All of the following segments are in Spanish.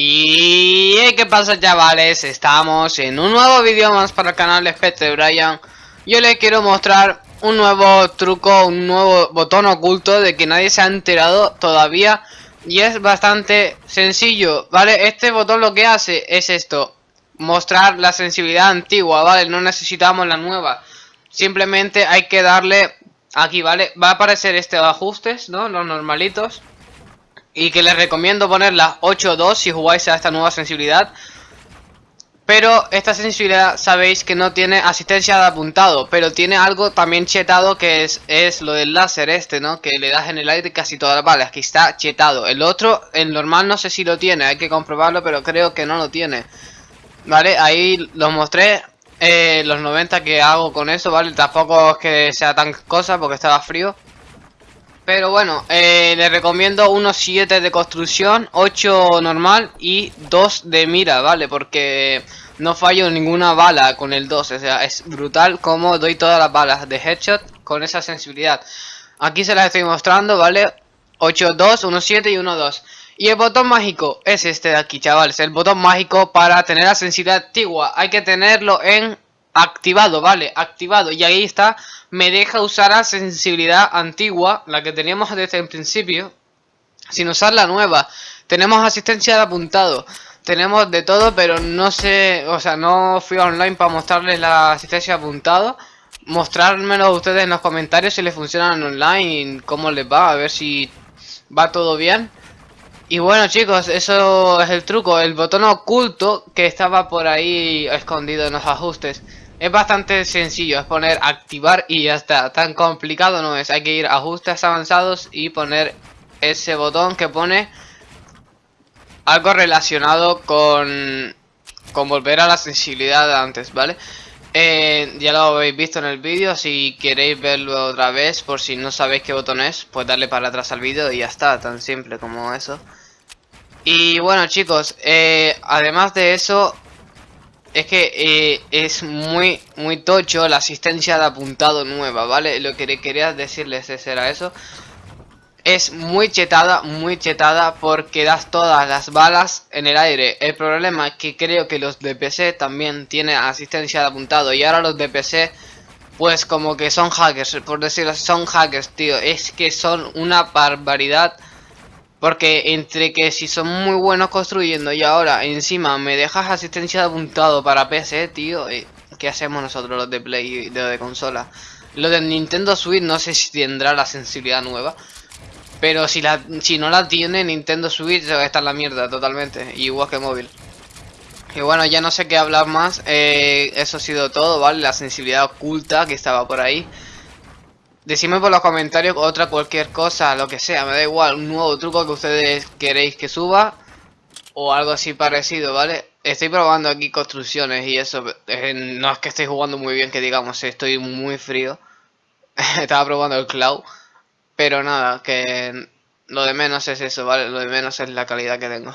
Y ¿qué pasa chavales? Estamos en un nuevo vídeo más para el canal de Spectre Brian Yo les quiero mostrar un nuevo truco, un nuevo botón oculto de que nadie se ha enterado todavía Y es bastante sencillo, ¿vale? Este botón lo que hace es esto Mostrar la sensibilidad antigua, ¿vale? No necesitamos la nueva Simplemente hay que darle aquí, ¿vale? Va a aparecer este ajustes, ¿no? Los normalitos y que les recomiendo poner la 8.2 si jugáis a esta nueva sensibilidad. Pero esta sensibilidad sabéis que no tiene asistencia de apuntado, pero tiene algo también chetado que es, es lo del láser este, ¿no? Que le das en el aire casi todas las balas, aquí está chetado. El otro, el normal no sé si lo tiene, hay que comprobarlo, pero creo que no lo tiene. Vale, ahí los mostré, eh, los 90 que hago con eso, ¿vale? Tampoco es que sea tan cosa porque estaba frío. Pero bueno, eh, le recomiendo unos 7 de construcción, 8 normal y 2 de mira, ¿vale? Porque no fallo ninguna bala con el 2, o sea, es brutal como doy todas las balas de headshot con esa sensibilidad. Aquí se las estoy mostrando, ¿vale? 8, 2, 1, 7 y 1, 2. Y el botón mágico es este de aquí, chavales. El botón mágico para tener la sensibilidad antigua. Hay que tenerlo en activado, ¿vale? Activado. Y ahí está me deja usar la sensibilidad antigua, la que teníamos desde el principio, sin usar la nueva. Tenemos asistencia de apuntado, tenemos de todo, pero no sé, o sea, no fui online para mostrarles la asistencia de apuntado. Mostrármelo ustedes en los comentarios si les funcionan online, cómo les va, a ver si va todo bien. Y bueno chicos, eso es el truco, el botón oculto que estaba por ahí escondido en los ajustes. Es bastante sencillo, es poner activar y ya está. Tan complicado no es. Hay que ir a ajustes avanzados y poner ese botón que pone algo relacionado con, con volver a la sensibilidad de antes, ¿vale? Eh, ya lo habéis visto en el vídeo, si queréis verlo otra vez, por si no sabéis qué botón es, pues darle para atrás al vídeo y ya está, tan simple como eso. Y bueno chicos, eh, además de eso, es que eh, es muy, muy tocho la asistencia de apuntado nueva, ¿vale? Lo que quería decirles es, era eso. Es muy chetada, muy chetada porque das todas las balas en el aire. El problema es que creo que los de también tienen asistencia de apuntado. Y ahora los de pues como que son hackers, por decirlo son hackers, tío. Es que son una barbaridad porque entre que si son muy buenos construyendo y ahora encima me dejas asistencia de apuntado para PC, tío, eh, ¿qué hacemos nosotros los de Play de consola? Lo de Nintendo Switch no sé si tendrá la sensibilidad nueva. Pero si la si no la tiene Nintendo Switch está en la mierda totalmente, igual que móvil. Y bueno, ya no sé qué hablar más, eh, eso ha sido todo, ¿vale? La sensibilidad oculta que estaba por ahí. Decidme por los comentarios otra cualquier cosa, lo que sea, me da igual, un nuevo truco que ustedes queréis que suba o algo así parecido, ¿vale? Estoy probando aquí construcciones y eso, eh, no es que esté jugando muy bien, que digamos, estoy muy frío. Estaba probando el cloud, pero nada, que lo de menos es eso, ¿vale? Lo de menos es la calidad que tengo.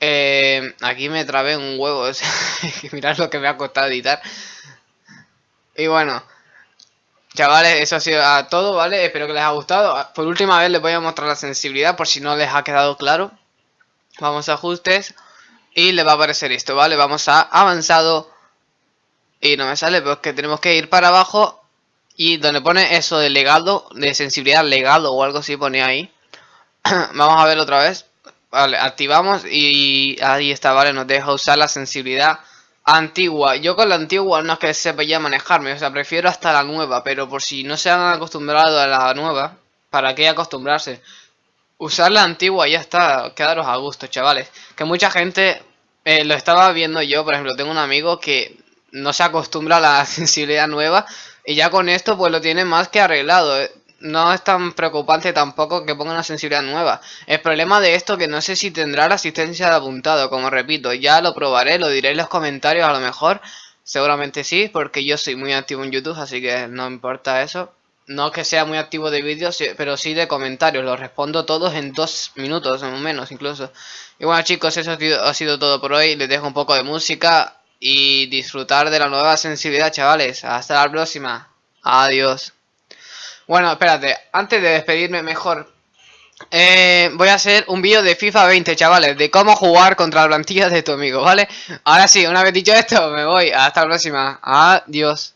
Eh, aquí me trabé un huevo, mirad lo que me ha costado editar. Y bueno... Chavales, eso ha sido todo, ¿vale? Espero que les haya gustado. Por última vez les voy a mostrar la sensibilidad por si no les ha quedado claro. Vamos a ajustes y le va a aparecer esto, ¿vale? Vamos a avanzado y no me sale, pero es que tenemos que ir para abajo y donde pone eso de legado, de sensibilidad legado o algo así pone ahí. Vamos a ver otra vez. Vale, activamos y ahí está, ¿vale? Nos deja usar la sensibilidad Antigua. Yo con la antigua no es que sepa ya manejarme, o sea, prefiero hasta la nueva, pero por si no se han acostumbrado a la nueva, ¿para qué acostumbrarse? Usar la antigua ya está, quedaros a gusto, chavales. Que mucha gente eh, lo estaba viendo yo, por ejemplo, tengo un amigo que no se acostumbra a la sensibilidad nueva y ya con esto pues lo tiene más que arreglado. No es tan preocupante tampoco que ponga una sensibilidad nueva. El problema de esto que no sé si tendrá la asistencia de apuntado, como repito, ya lo probaré, lo diré en los comentarios a lo mejor. Seguramente sí, porque yo soy muy activo en YouTube, así que no importa eso. No que sea muy activo de vídeos, pero sí de comentarios. Los respondo todos en dos minutos, o menos incluso. Y bueno chicos, eso ha sido todo por hoy. Les dejo un poco de música y disfrutar de la nueva sensibilidad, chavales. Hasta la próxima. Adiós. Bueno, espérate, antes de despedirme mejor, eh, voy a hacer un vídeo de FIFA 20, chavales, de cómo jugar contra la plantilla de tu amigo, ¿vale? Ahora sí, una vez dicho esto, me voy. Hasta la próxima. Adiós.